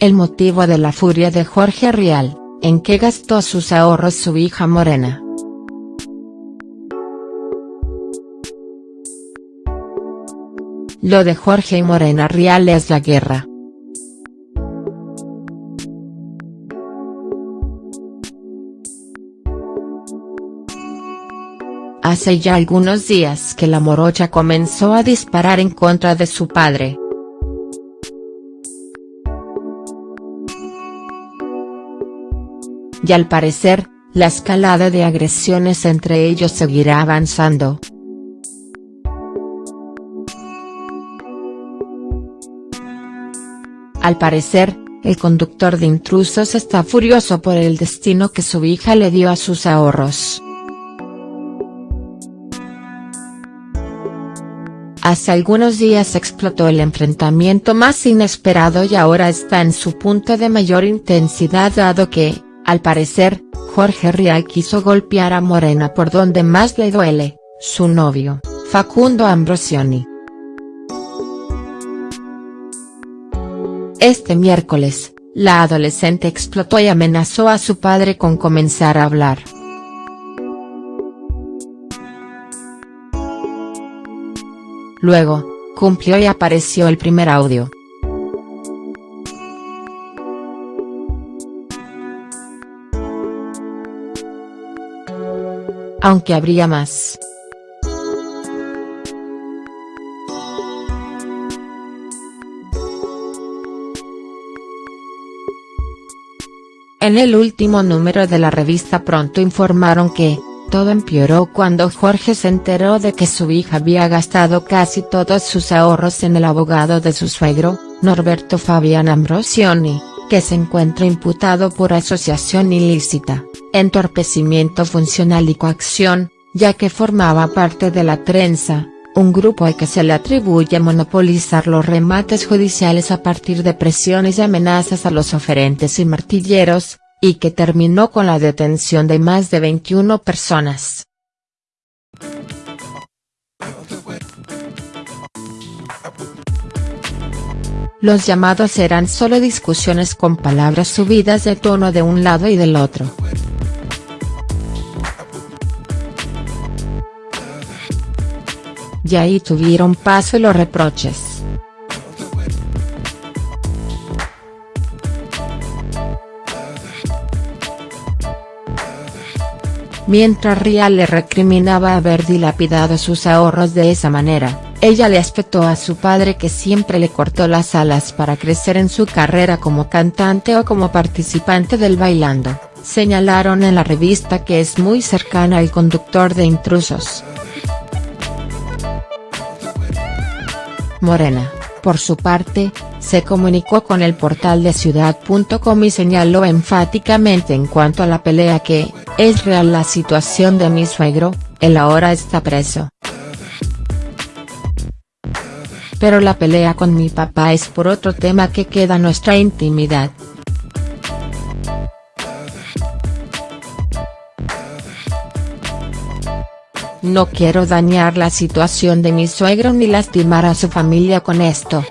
el motivo de la furia de Jorge Rial, en qué gastó sus ahorros su hija Morena. Lo de Jorge y Morena Rial es la guerra. Hace ya algunos días que la morocha comenzó a disparar en contra de su padre. Y al parecer, la escalada de agresiones entre ellos seguirá avanzando. Al parecer, el conductor de intrusos está furioso por el destino que su hija le dio a sus ahorros. Hace algunos días explotó el enfrentamiento más inesperado y ahora está en su punto de mayor intensidad dado que, al parecer, Jorge Rial quiso golpear a Morena por donde más le duele, su novio, Facundo Ambrosioni. Este miércoles, la adolescente explotó y amenazó a su padre con comenzar a hablar. Luego, cumplió y apareció el primer audio. Aunque habría más. En el último número de la revista Pronto informaron que, todo empeoró cuando Jorge se enteró de que su hija había gastado casi todos sus ahorros en el abogado de su suegro, Norberto Fabián Ambrosioni, que se encuentra imputado por asociación ilícita, entorpecimiento funcional y coacción, ya que formaba parte de la trenza, un grupo al que se le atribuye monopolizar los remates judiciales a partir de presiones y amenazas a los oferentes y martilleros, y que terminó con la detención de más de 21 personas. Los llamados eran solo discusiones con palabras subidas de tono de un lado y del otro. Y ahí tuvieron paso los reproches. Mientras Rial le recriminaba haber dilapidado sus ahorros de esa manera, ella le espetó a su padre que siempre le cortó las alas para crecer en su carrera como cantante o como participante del Bailando, señalaron en la revista que es muy cercana al conductor de Intrusos. Morena, por su parte, se comunicó con el portal de ciudad.com y señaló enfáticamente en cuanto a la pelea que, es real la situación de mi suegro, él ahora está preso. Pero la pelea con mi papá es por otro tema que queda nuestra intimidad. No quiero dañar la situación de mi suegro ni lastimar a su familia con esto.